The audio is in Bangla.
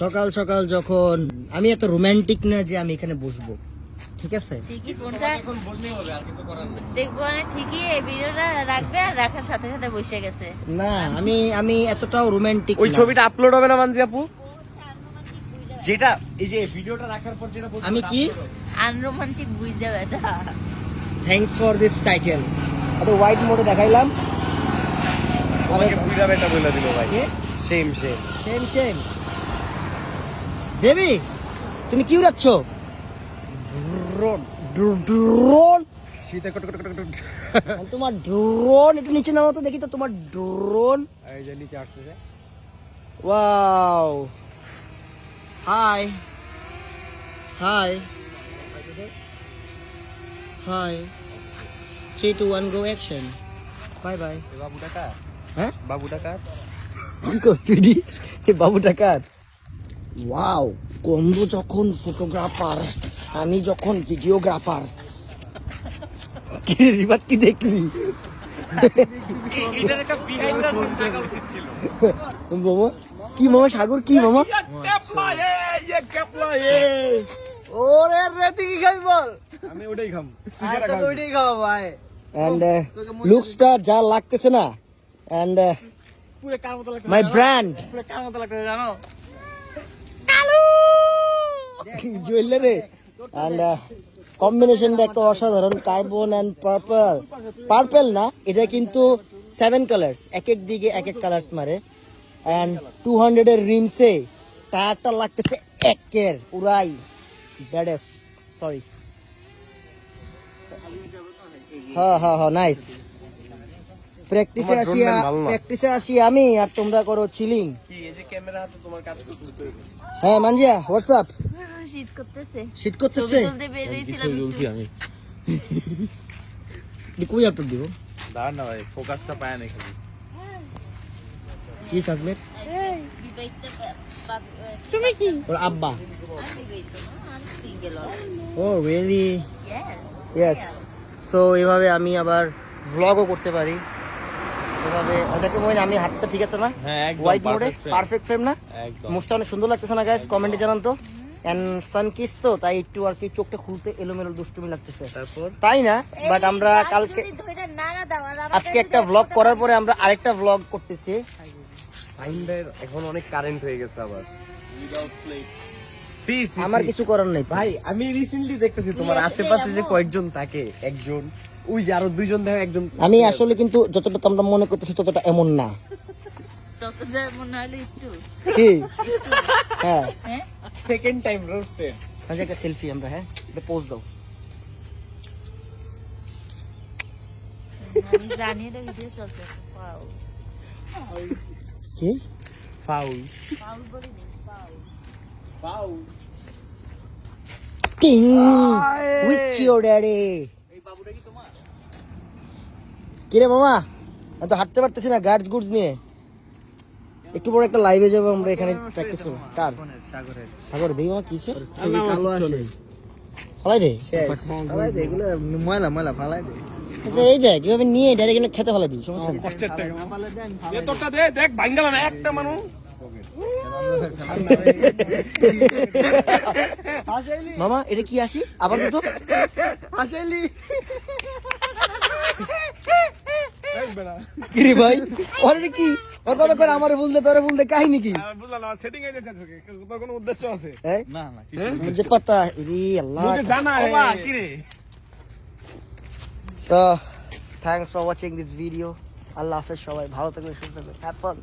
সকাল সকাল যখন আমি এত রোমান্টিক না যে আমি এখানে বসবো। ঠিক আছে? ঠিকই ফোনটা এখন বসলেই হবে আর কিছু করার নেই। দেখব মানে ঠিকই এই ভিডিওটা রাখবে আর রাখার সাথে সাথে বসে গেছে। না আমি আমি এতটাও রোমান্টিক ওই ছবিটা আপলোড হবে না মানজি আপু? যেটা এই যে ভিডিওটা রাখার পর যেটা আমি কি? আনরোমান্টিক বুঝ যাবে এটা। থ্যাঙ্কস ফর দিস টাইটেল এটা হোয়াইট মোডে দেখাইলাম। তোমাকে বুঝা বেটা বলে দিল ভাই। Same same same same baby তুমি কি উড়াচ্ছ? ড্রোন। ড্রোন? শীতে তোমার ড্রোন একটু নিচে নামো তো দেখি তো তোমার ড্রোন। এই যে নিচে আসতেছে। Wow. Hi. Hi. Hi. Three two one go action bye bye এ বাবুটা কার? হ্যাঁ? বাবুটা কার? কি করছিস? বাবু টাকার ওয়াও কন্দ যখন ফটোগ্রাফার আমি যখন ভিডিওগ্রাফার কি দেখলি? এটার একটা বিহাইন্ড দ্য সিন থাকা উচিত ছিল। মামা কি মামা সাগর কি মামা? ওরে রে তুই কি খাবি বল? আমি ওটাই খাম ওইটাই খাওয়া ভাই এন্ড লুকসটা যা লাগতেছে না। এন্ড পুরো কার মতো মাই ব্র্যান্ড পুরো কার মতো জানো? জুয়েলারি এন্ড কম্বিনেশনটা একটা অসাধারণ কার্বন এন্ড পার্পল পার্পল না, এটা কিন্তু সেভেন কালার্স এক এক দিকে এক এক কালার্স মারে। এন্ড টু হান্ড্রেড এর রিমসে, টায়ারটা লাগতেছে একের, পুরাই ব্যাডেস সরি হ্যাঁ হ্যাঁ হ্যাঁ নাইস প্র্যাকটিসে তোমার আসি drone man ভালো না। প্র্যাকটিসে আসি আমি আর তোমরা করো চিলিং কি এই যে ক্যামেরা হাতে তোমার কাজ করতে হ্যাঁ মানজিয়া হোয়াটসঅ্যাপ শীত করতেছে। শীত করতেছে। আমি। কই আপলোড দিব? দাঁড়ান না ভাই ফোকাসটা পায় না খালি। কি তুমি ওর আব্বা. ও রিয়েলি ইয়েস সো এভাবে আমি আবার ভ্লগও করতে পারি। এভাবে ওটাকে মনে আমি হাতটা ঠিক আছে না হ্যাঁ হোয়াইট মোডে পারফেক্ট ফ্রেম না মুখটা অনেক সুন্দর লাগতেছে না গাইস কমেন্টে জানান তো তো তাই একটু আর কি চোখটা খুলতে এলোমেলো দুষ্টুমি লাগতেছে তাই না বাট আমরা কালকে আজকে একটা ভ্লগ করার পরে আমরা আরেকটা ভ্লগ করতেছি এখন অনেক কারেন্ট হয়ে গেছে আবার আমার কিছু করার নেই ভাই আমি রিসেন্টলি দেখতেছি তোমার আশেপাশে যে কয়েকজন থাকে একজন ওই যে আরও দুইজন দেখো একজন আমি আসলে কিন্তু যতটা তোমরা মনে করতেছি ততটা এমন না। তত যা মনে হলো একটু কি? হ্যাঁ। হ্যাঁ সেকেন্ড টাইম রোস্টেড আজ একটা সেলফি আমরা হ্যাঁ? এটা পোস্ট দাও। আমি জানি এটা ভিডিও চলছে কি? ফাউল পাউ বলি নি ফাউল টিং উইথ ইওর ড্যাডি এই বাবুটা কি তোমার কি রে মামা? আমি তো হাঁটতে পারতেছি না গার্ডস গুডস নিয়ে। একটু বড় একটা লাইভে যাব আমরা এখানে প্র্যাকটিস করব। কার? সাগরের সাগর দেই মামা কিসে? কালো ফলাই দে। ফালাই দে এগুলো ময়লা ময়লা ফালাই দে। আচ্ছা এই দেখ কীভাবে নিয়ে ডাইরেক্ট খেতে ফেলা দিবি সমস্যা কষ্টের টাকা। তোরটা দে দেখ ভাঙ্গাল না একটা মানুষ। মামা এটা কি আসি আবার তো হাসাইলি। কিরে ভাই? ওরে কি? কথা করে আমারে তোরে হ্যাঁ, বুঝলাম না সেটিং এ যাচ্ছে তোর কোনো উদ্দেশ্য আছে? না না কিছু হ্যাঁ? মুঝে পাতা রে আল্লাহ। মুঝে জানা হে। কিরে? So thanks for watching this video আল্লাহ হাফেজ সবাই। ভালো থাকবে সুস্থ থাকবে হ্যাভ ফান